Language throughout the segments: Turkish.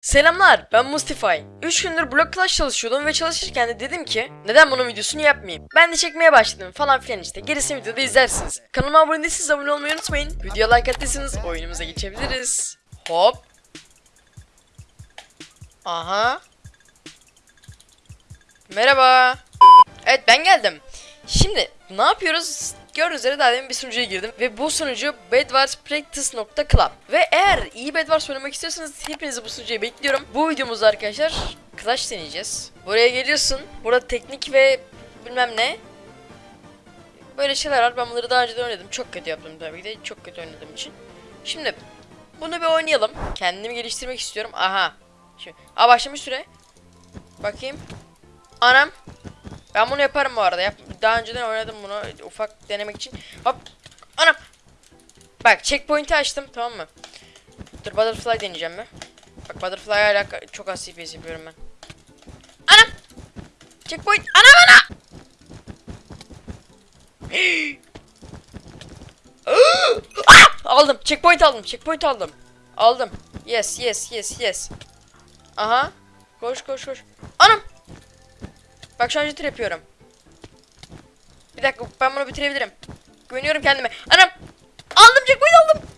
Selamlar ben Mustify. 3 gündür Block Clash çalışıyordum ve çalışırken de dedim ki neden bunun videosunu yapmayayım. Ben de çekmeye başladım falan filan işte. Gerisini videoda izlersiniz. Kanalıma abone değilseniz abone olmayı unutmayın. Videoya like attıysanız oyunumuza geçebiliriz. Hop. Aha. Merhaba. Evet ben geldim. Şimdi ne yapıyoruz? Gördüğünüz üzere daha bir sunucuya girdim ve bu sunucu bedwarspractice.club ve eğer iyi Bedwars oynamak istiyorsanız hepinizi bu sunucuya bekliyorum. Bu videomuzda arkadaşlar Clash deneyeceğiz. Buraya geliyorsun. Burada teknik ve bilmem ne. Böyle şeyler var. Ben bunları daha önce de oynadım. Çok kötü yaptım tabii ki de. Çok kötü oynadığım için. Şimdi bunu bir oynayalım. Kendimi geliştirmek istiyorum. Aha. Şimdi, aa başlamış süre. Bakayım. Anam. Ben bunu yaparım bu arada. Yap daha önceden oynadım bunu ufak denemek için. Hop. Anam. Bak checkpoint'i açtım tamam mı? Dur butterfly deneyeceğim mi? Bak butterfly hala çok az CPS yapıyorum ben. Anam. Checkpoint. Anam ana. Ah! aldım. Checkpoint aldım. Checkpoint aldım. Aldım. Yes, yes, yes, yes. Aha. Koş, koş, koş. Anam. Bak şu an jitter yapıyorum. Bir dakika ben bunu bitirebilirim. Güveniyorum kendime. Anam! Aldım checkpoint aldım.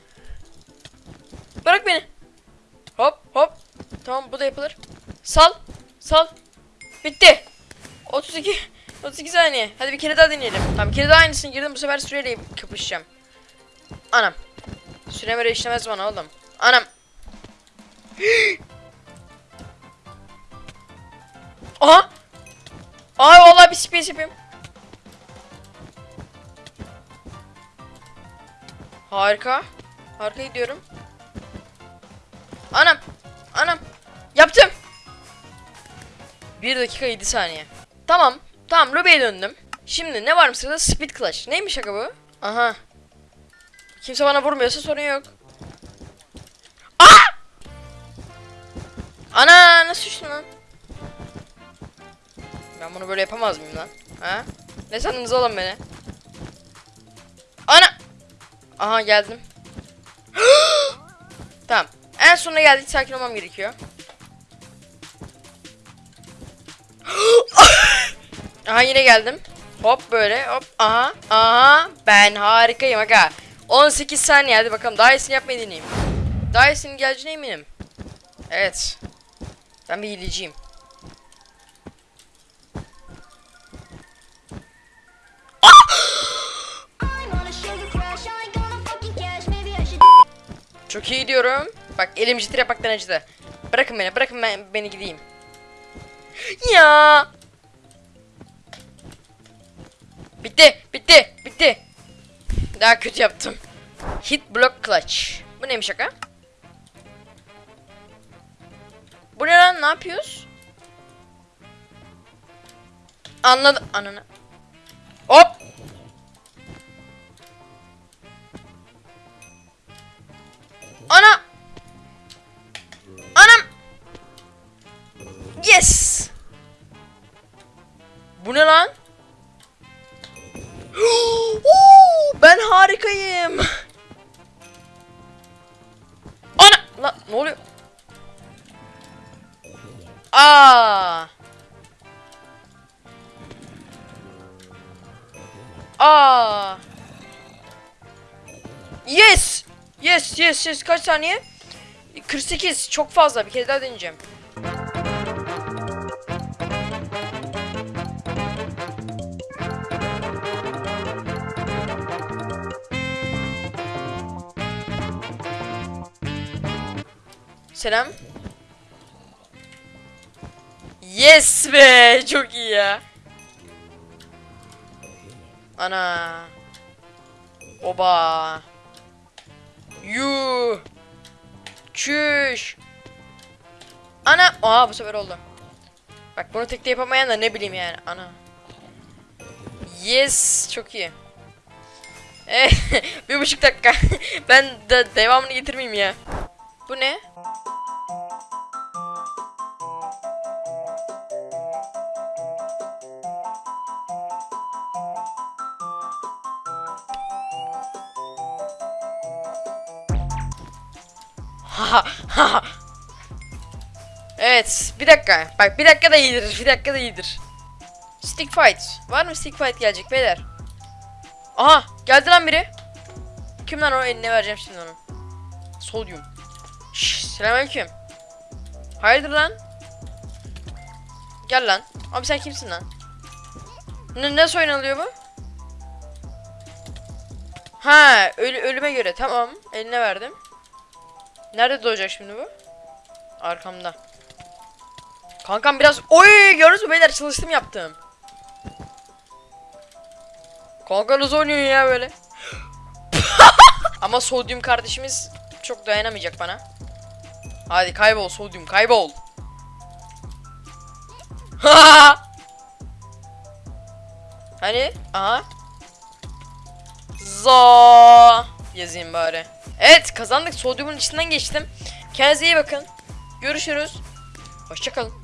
Bırak beni. Hop hop. Tamam bu da yapılır. Sal. Sal. Bitti. 32. 32 saniye. Hadi bir kere daha deneyelim. Tamam bir kere daha aynısını girdim. Bu sefer süreyle kapışacağım. Anam. Sürem öyle işlemez bana oğlum. Anam. Aha. Ay vallahi bir space yapayım. Harika. Harika gidiyorum. Anam. Anam. Yaptım. 1 dakika 7 saniye. Tamam. Tamam lobiye döndüm. Şimdi ne var mı sırada? Speed Clash. Neymiş şaka bu? Aha. Kimse bana vurmuyorsa sorun yok. Aa! Ana nasıl düştün lan? Ben bunu böyle yapamaz mıyım lan? Ha? Ne sandınız oğlum beni? Ana! Aha geldim. tamam. En sonuna geldik sakin olmam gerekiyor. aha yine geldim. Hop böyle hop aha aha ben harikayım aga. 18 saniye hadi bakalım daha iyisini yapmayı deneyeyim. Daha iyisinin geleceğine eminim. Evet. Ben bir hileciyim. Çok iyi diyorum. Bak elim jitter yapmaktan acıdı. Bırakın beni, bırakın ben, beni gideyim. Ya. Bitti, bitti, bitti. Daha kötü yaptım. Hit block clutch. Bu neymiş şaka? Bu ne lan? Ne yapıyoruz? Anladım. Ananı. Yes! Bu ne lan? Ben harikayım. Ana! Lan ne oluyor? Aa! Aa! Yes! Yes yes yes kaç saniye? 48 çok fazla bir kere daha deneyeceğim. Selam. Yes be çok iyi ya. Ana. Oba. Yuh. Çüş. Ana. Aa bu sefer oldu. Bak bunu tekte yapamayan da ne bileyim yani. Ana. Yes. Çok iyi. Eh, bir buçuk dakika. ben de devamını getirmeyeyim ya. Bu ne? Evet bir dakika. Bak bir dakika da iyidir. Bir dakika da iyidir. Stick fight. Var mı stick fight gelecek beyler? Aha geldi lan biri. Kim lan o eline vereceğim şimdi onu. Sodyum. Selamünaleyküm. Hayırdır lan? Gel lan. Abi sen kimsin lan? Ne, nasıl oyun alıyor bu? Ha, ölü, ölüme göre tamam. Eline verdim. Nerede doğacak şimdi bu? Arkamda. Kankam biraz oy gördünüz mü beyler çalıştım yaptım. Kanka nasıl oynuyor ya böyle? Ama sodyum kardeşimiz çok dayanamayacak bana. Hadi kaybol sodyum kaybol. hani? Aha. Za yazayım bari. Evet kazandık. Sodyumun içinden geçtim. Kendinize iyi bakın. Görüşürüz. Hoşçakalın.